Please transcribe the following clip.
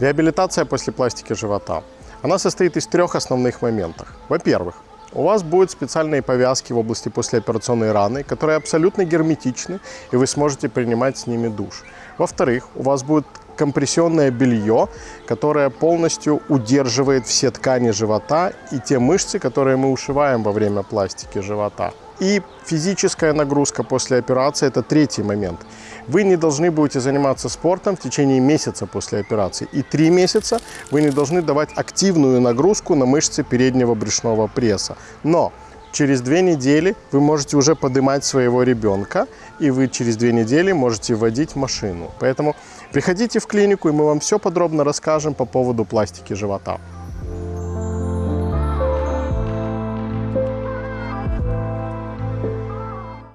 Реабилитация после пластики живота. Она состоит из трех основных моментов. Во-первых, у вас будут специальные повязки в области послеоперационной раны, которые абсолютно герметичны, и вы сможете принимать с ними душ. Во-вторых, у вас будет компрессионное белье, которое полностью удерживает все ткани живота и те мышцы, которые мы ушиваем во время пластики живота. И физическая нагрузка после операции – это третий момент. Вы не должны будете заниматься спортом в течение месяца после операции. И три месяца вы не должны давать активную нагрузку на мышцы переднего брюшного пресса. Но через две недели вы можете уже поднимать своего ребенка, и вы через две недели можете вводить машину. Поэтому приходите в клинику, и мы вам все подробно расскажем по поводу пластики живота.